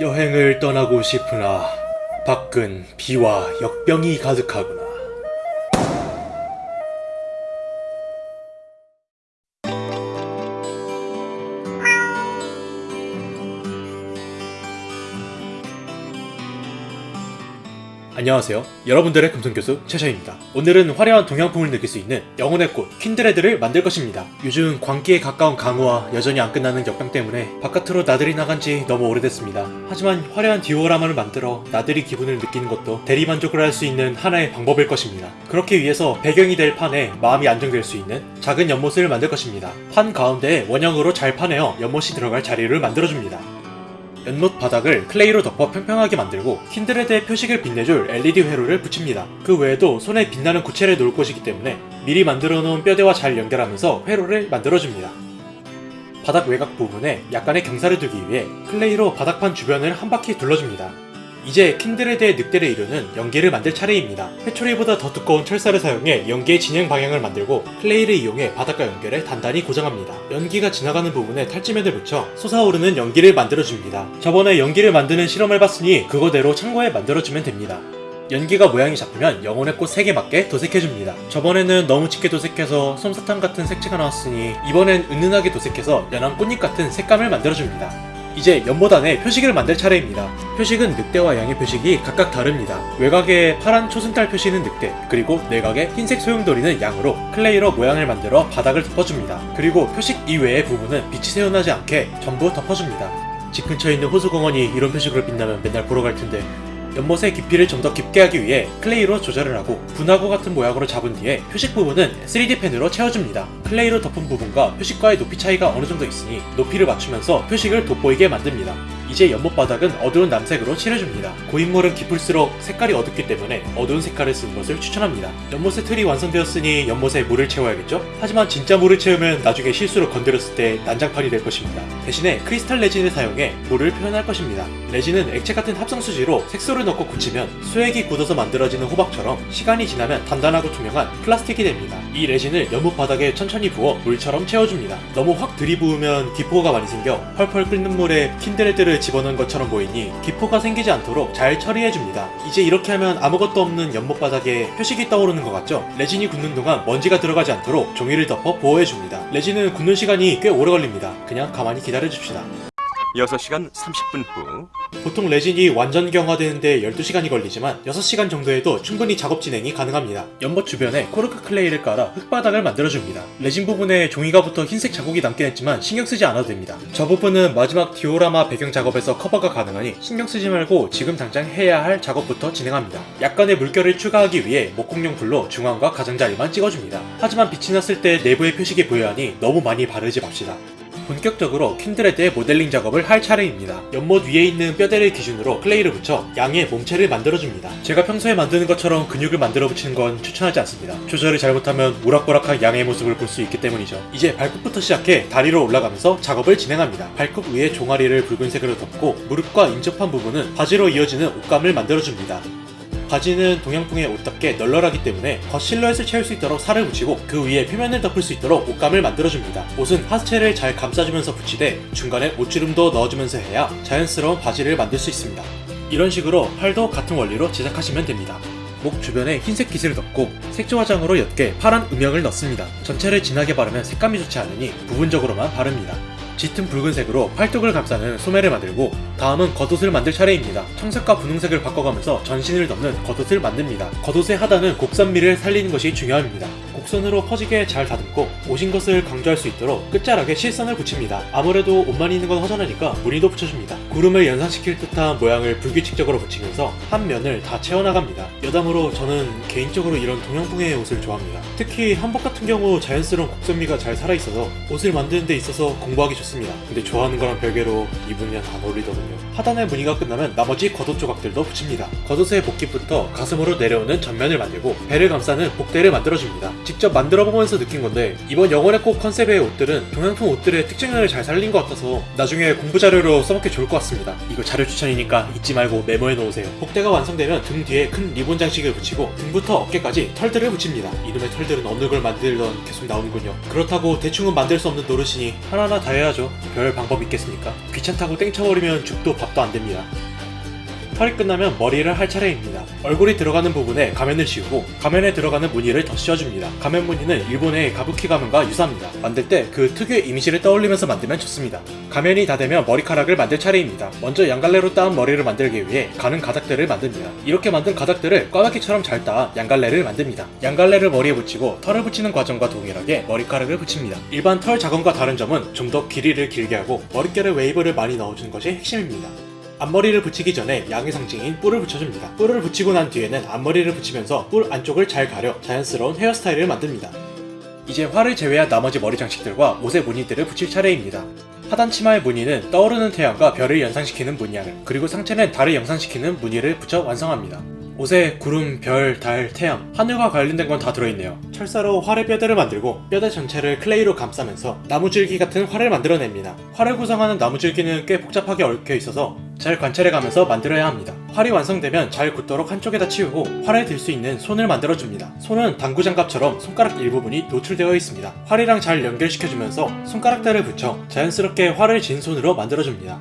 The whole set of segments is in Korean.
여행을 떠나고 싶으나 밖은 비와 역병이 가득하구나. 안녕하세요. 여러분들의 금성교수 최샤입니다. 오늘은 화려한 동양풍을 느낄 수 있는 영혼의 꽃 퀸드레드를 만들 것입니다. 요즘 광기에 가까운 강우와 여전히 안 끝나는 역병 때문에 바깥으로 나들이 나간 지 너무 오래됐습니다. 하지만 화려한 디오라마를 만들어 나들이 기분을 느끼는 것도 대리만족을 할 수 있는 하나의 방법일 것입니다. 그렇게 위해서 배경이 될 판에 마음이 안정될 수 있는 작은 연못을 만들 것입니다. 판 가운데에 원형으로 잘 파내어 연못이 들어갈 자리를 만들어줍니다. 연못 바닥을 클레이로 덮어 평평하게 만들고 킨드레드의 표식을 빛내줄 LED 회로를 붙입니다. 그 외에도 손에 빛나는 구체를 놓을 곳이기 때문에 미리 만들어 놓은 뼈대와 잘 연결하면서 회로를 만들어줍니다. 바닥 외곽 부분에 약간의 경사를 두기 위해 클레이로 바닥판 주변을 한 바퀴 둘러줍니다. 이제 킨드레드의 늑대를 이루는 연기를 만들 차례입니다. 회초리보다 더 두꺼운 철사를 사용해 연기의 진행 방향을 만들고 클레이를 이용해 바닥과 연결해 단단히 고정합니다. 연기가 지나가는 부분에 탈지면을 붙여 솟아오르는 연기를 만들어줍니다. 저번에 연기를 만드는 실험을 봤으니 그거대로 참고해 만들어주면 됩니다. 연기가 모양이 잡히면 영혼의 꽃 색에 맞게 도색해줍니다. 저번에는 너무 짙게 도색해서 솜사탕 같은 색채가 나왔으니 이번엔 은은하게 도색해서 연한 꽃잎 같은 색감을 만들어줍니다. 이제 연못 안에 표식을 만들 차례입니다. 표식은 늑대와 양의 표식이 각각 다릅니다. 외곽에 파란 초승달 표시는 늑대, 그리고 내각에 흰색 소용돌이는 양으로 클레이로 모양을 만들어 바닥을 덮어줍니다. 그리고 표식 이외의 부분은 빛이 새어나지 않게 전부 덮어줍니다. 집 근처에 있는 호수공원이 이런 표식으로 빛나면 맨날 보러 갈 텐데 연못의 깊이를 좀 더 깊게 하기 위해 클레이로 조절을 하고 분화구 같은 모양으로 잡은 뒤에 표식 부분은 3D 펜으로 채워줍니다. 클레이로 덮은 부분과 표식과의 높이 차이가 어느 정도 있으니 높이를 맞추면서 표식을 돋보이게 만듭니다. 이제 연못 바닥은 어두운 남색으로 칠해줍니다. 고인물은 깊을수록 색깔이 어둡기 때문에 어두운 색깔을 쓰는 것을 추천합니다. 연못의 틀이 완성되었으니 연못에 물을 채워야겠죠? 하지만 진짜 물을 채우면 나중에 실수로 건드렸을 때 난장판이 될 것입니다. 대신에 크리스탈 레진을 사용해 물을 표현할 것입니다. 레진은 액체 같은 합성수지로 색소를 넣고 굳히면 수액이 굳어서 만들어지는 호박처럼 시간이 지나면 단단하고 투명한 플라스틱이 됩니다. 이 레진을 연못 바닥에 천천히 부어 물처럼 채워줍니다. 너무 확 들이부으면 기포가 많이 생겨 펄펄 끓는 물에 킨드레드를 집어넣은 것처럼 보이니 기포가 생기지 않도록 잘 처리해줍니다. 이제 이렇게 하면 아무것도 없는 연못 바닥에 표식이 떠오르는 것 같죠? 레진이 굳는 동안 먼지가 들어가지 않도록 종이를 덮어 보호해줍니다. 레진은 굳는 시간이 꽤 오래 걸립니다. 그냥 가만히 기다려줍시다. 6시간 30분 후 보통 레진이 완전 경화되는데 12시간이 걸리지만 6시간 정도에도 충분히 작업 진행이 가능합니다. 연못 주변에 코르크 클레이를 깔아 흙바닥을 만들어줍니다. 레진 부분에 종이가 붙어 흰색 자국이 남긴 했지만 신경 쓰지 않아도 됩니다. 저 부분은 마지막 디오라마 배경 작업에서 커버가 가능하니 신경 쓰지 말고 지금 당장 해야 할 작업부터 진행합니다. 약간의 물결을 추가하기 위해 목공용 불로 중앙과 가장자리만 찍어줍니다. 하지만 빛이 났을 때 내부의 표식이 보여야 하니 너무 많이 바르지 맙시다. 본격적으로 킨드레드의 모델링 작업을 할 차례입니다. 연못 위에 있는 뼈대를 기준으로 클레이를 붙여 양의 몸체를 만들어줍니다. 제가 평소에 만드는 것처럼 근육을 만들어 붙이는 건 추천하지 않습니다. 조절을 잘못하면 우락부락한 양의 모습을 볼 수 있기 때문이죠. 이제 발끝부터 시작해 다리로 올라가면서 작업을 진행합니다. 발끝 위에 종아리를 붉은색으로 덮고 무릎과 인접한 부분은 바지로 이어지는 옷감을 만들어줍니다. 바지는 동양풍의 옷답게 널널하기 때문에 겉 실루엣을 채울 수 있도록 살을 붙이고 그 위에 표면을 덮을 수 있도록 옷감을 만들어줍니다. 옷은 하체를 잘 감싸주면서 붙이되 중간에 옷주름도 넣어주면서 해야 자연스러운 바지를 만들 수 있습니다. 이런 식으로 팔도 같은 원리로 제작하시면 됩니다. 목 주변에 흰색 깃을 덮고 색조 화장으로 옅게 파란 음영을 넣습니다. 전체를 진하게 바르면 색감이 좋지 않으니 부분적으로만 바릅니다. 짙은 붉은색으로 팔뚝을 감싸는 소매를 만들고 다음은 겉옷을 만들 차례입니다. 청색과 분홍색을 바꿔가면서 전신을 덮는 겉옷을 만듭니다. 겉옷의 하단은 곡선미를 살리는 것이 중요합니다. 곡선으로 퍼지게 잘 다듬고 오신 것을 강조할 수 있도록 끝자락에 실선을 붙입니다. 아무래도 옷만 있는 건 허전하니까 무늬도 붙여줍니다. 구름을 연상시킬 듯한 모양을 불규칙적으로 붙이면서 한 면을 다 채워나갑니다. 여담으로 저는 개인적으로 이런 동양풍의 옷을 좋아합니다. 특히 한복 같은 경우 자연스러운 곡선미가 잘 살아있어서 옷을 만드는 데 있어서 공부하기 좋습니다. 근데 좋아하는 거랑 별개로 입으면 안 어울리더군요. 하단의 무늬가 끝나면 나머지 겉옷 조각들도 붙입니다. 겉옷의 복깃부터 가슴으로 내려오는 전면을 만들고 배를 감싸는 복대를 만들어줍니다. 직접 만들어보면서 느낀 건데 이번 영혼의 꽃 컨셉의 옷들은 동양풍 옷들의 특징을 잘 살린 것 같아서 나중에 공부 자료로 써먹기 좋을 것 같습니다. 이거 자료 추천이니까 잊지 말고 메모해 놓으세요. 복대가 완성되면 등 뒤에 큰 리본 장식을 붙이고 등부터 어깨까지 털들을 붙입니다. 이놈의 털들은 어느 걸 만들 만들던 계속 나오는군요. 그렇다고 대충은 만들 수 없는 노릇이니 하나하나 다 해야죠. 별 방법 있겠습니까? 귀찮다고 땡쳐버리면 죽도 밥도 안 됩니다. 털이 끝나면 머리를 할 차례입니다. 얼굴이 들어가는 부분에 가면을 씌우고 가면에 들어가는 무늬를 더 씌워줍니다. 가면 무늬는 일본의 가부키 가면과 유사합니다. 만들 때 그 특유의 이미지를 떠올리면서 만들면 좋습니다. 가면이 다 되면 머리카락을 만들 차례입니다. 먼저 양갈래로 따은 머리를 만들기 위해 가는 가닥들을 만듭니다. 이렇게 만든 가닥들을 꽈배기처럼 잘 따 양갈래를 만듭니다. 양갈래를 머리에 붙이고 털을 붙이는 과정과 동일하게 머리카락을 붙입니다. 일반 털 작업과 다른 점은 좀 더 길이를 길게 하고 머릿결에 웨이브를 많이 넣어주는 것이 핵심입니다. 앞머리를 붙이기 전에 양의 상징인 뿔을 붙여줍니다. 뿔을 붙이고 난 뒤에는 앞머리를 붙이면서 뿔 안쪽을 잘 가려 자연스러운 헤어스타일을 만듭니다. 이제 활을 제외한 나머지 머리 장식들과 옷의 무늬들을 붙일 차례입니다. 하단 치마의 무늬는 떠오르는 태양과 별을 연상시키는 무늬와, 그리고 상체는 달을 연상시키는 무늬를 붙여 완성합니다. 옷에 구름, 별, 달, 태양, 하늘과 관련된 건 다 들어있네요. 철사로 활의 뼈대를 만들고 뼈대 전체를 클레이로 감싸면서 나무줄기 같은 활을 만들어냅니다. 활을 구성하는 나무줄기는 꽤 복잡하게 얽혀 있어서 잘 관찰해가면서 만들어야 합니다. 활이 완성되면 잘 굳도록 한쪽에다 치우고 활을 들수 있는 손을 만들어줍니다. 손은 당구 장갑처럼 손가락 일부분이 노출되어 있습니다. 활이랑 잘 연결시켜주면서 손가락대를 붙여 자연스럽게 활을 쥔 손으로 만들어줍니다.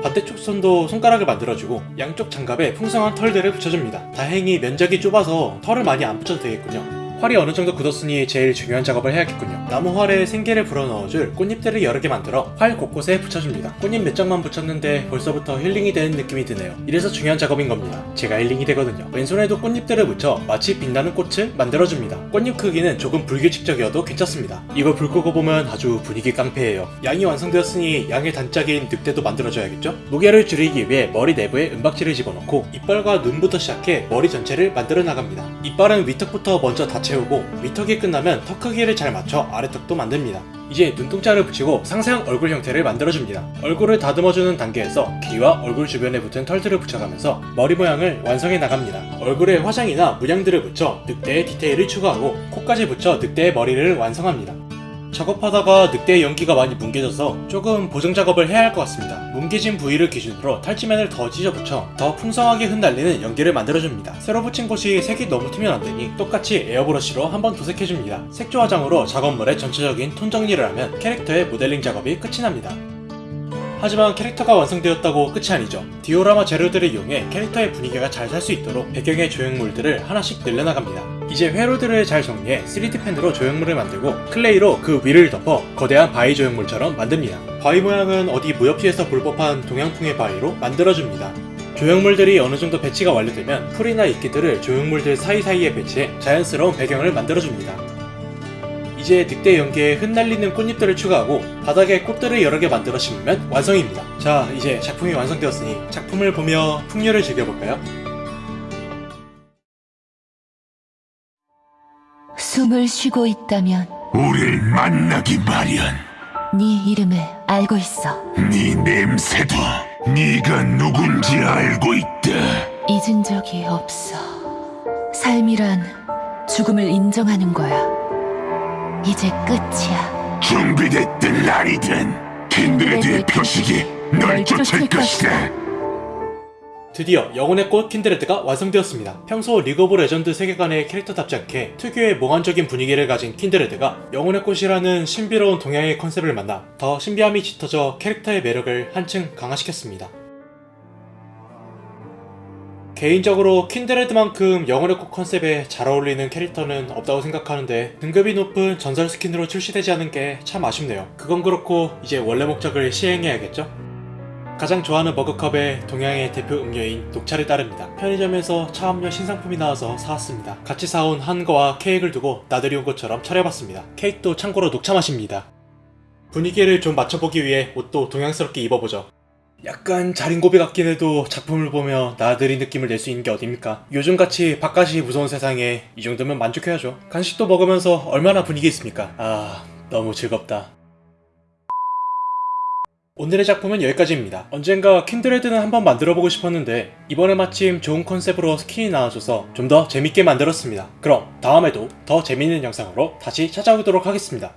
반대쪽 손도 손가락을 만들어주고 양쪽 장갑에 풍성한 털들을 붙여줍니다. 다행히 면적이 좁아서 털을 많이 안 붙여도 되겠군요. 활이 어느 정도 굳었으니 제일 중요한 작업을 해야겠군요. 나무 활에 생기를 불어넣어줄 꽃잎들을 여러 개 만들어 활 곳곳에 붙여줍니다. 꽃잎 몇 장만 붙였는데 벌써부터 힐링이 되는 느낌이 드네요. 이래서 중요한 작업인 겁니다. 제가 힐링이 되거든요. 왼손에도 꽃잎들을 붙여 마치 빛나는 꽃을 만들어줍니다. 꽃잎 크기는 조금 불규칙적이어도 괜찮습니다. 이걸 불 끄고 보면 아주 분위기 깡패예요. 양이 완성되었으니 양의 단짝인 늑대도 만들어줘야겠죠? 무게를 줄이기 위해 머리 내부에 은박지를 집어넣고 이빨과 눈부터 시작해 머리 전체를 만들어 나갑니다. 이빨은 위턱부터 먼저 다 채우고 위턱이 끝나면 턱 크기를 잘 맞춰 아래턱도 만듭니다. 이제 눈동자를 붙이고 상세한 얼굴 형태를 만들어줍니다. 얼굴을 다듬어주는 단계에서 귀와 얼굴 주변에 붙은 털들을 붙여가면서 머리 모양을 완성해 나갑니다. 얼굴에 화장이나 문양들을 붙여 늑대의 디테일을 추가하고 코까지 붙여 늑대의 머리를 완성합니다. 작업하다가 늑대의 연기가 많이 뭉개져서 조금 보정 작업을 해야 할 것 같습니다. 뭉개진 부위를 기준으로 탈지면을 더 찢어붙여 더 풍성하게 흩날리는 연기를 만들어줍니다. 새로 붙인 곳이 색이 너무 튀면 안되니 똑같이 에어브러쉬로 한번 도색해줍니다. 색조 화장으로 작업물의 전체적인 톤 정리를 하면 캐릭터의 모델링 작업이 끝이 납니다. 하지만 캐릭터가 완성되었다고 끝이 아니죠. 디오라마 재료들을 이용해 캐릭터의 분위기가 잘 살 수 있도록 배경의 조형물들을 하나씩 늘려나갑니다. 이제 회로들을 잘 정리해 3D 펜으로 조형물을 만들고 클레이로 그 위를 덮어 거대한 바위 조형물처럼 만듭니다. 바위 모양은 어디 무협지에서 볼 법한 동양풍의 바위로 만들어줍니다. 조형물들이 어느 정도 배치가 완료되면 풀이나 이끼들을 조형물들 사이사이에 배치해 자연스러운 배경을 만들어줍니다. 이제 늑대 연기에 흩날리는 꽃잎들을 추가하고 바닥에 꽃들을 여러 개 만들어 심으면 완성입니다. 자, 이제 작품이 완성되었으니 작품을 보며 풍류를 즐겨볼까요? 숨을 쉬고 있다면 우릴 만나기 마련. 네 이름을 알고 있어. 네 냄새도 네가 누군지 알고 있다. 잊은 적이 없어. 삶이란 죽음을 인정하는 거야. 이제 끝이야. 준비됐든 아니든 킨드레드의 표식이 널 쫓을 것이다. 드디어 영혼의 꽃 킨드레드가 완성되었습니다. 평소 리그 오브 레전드 세계관의 캐릭터답지 않게 특유의 몽환적인 분위기를 가진 킨드레드가 영혼의 꽃이라는 신비로운 동양의 컨셉을 만나 더 신비함이 짙어져 캐릭터의 매력을 한층 강화시켰습니다. 개인적으로 킨드레드만큼 영혼의 꽃 컨셉에 잘 어울리는 캐릭터는 없다고 생각하는데 등급이 높은 전설 스킨으로 출시되지 않은 게 참 아쉽네요. 그건 그렇고 이제 원래 목적을 시행해야겠죠? 가장 좋아하는 머그컵에 동양의 대표 음료인 녹차를 따릅니다. 편의점에서 차 음료 신상품이 나와서 사왔습니다. 같이 사온 한거와 케이크를 두고 나들이 온 것처럼 차려봤습니다. 케이크도 참고로 녹차 맛입니다. 분위기를 좀 맞춰보기 위해 옷도 동양스럽게 입어보죠. 약간 자린고비 같긴 해도 작품을 보며 나들이 느낌을 낼 수 있는 게 어딥니까? 요즘같이 바깥이 무서운 세상에 이 정도면 만족해야죠. 간식도 먹으면서 얼마나 분위기 있습니까? 아, 너무 즐겁다. 오늘의 작품은 여기까지입니다. 언젠가 킨드레드는 한번 만들어보고 싶었는데 이번에 마침 좋은 컨셉으로 스킨이 나와줘서 좀 더 재밌게 만들었습니다. 그럼 다음에도 더 재밌는 영상으로 다시 찾아오도록 하겠습니다.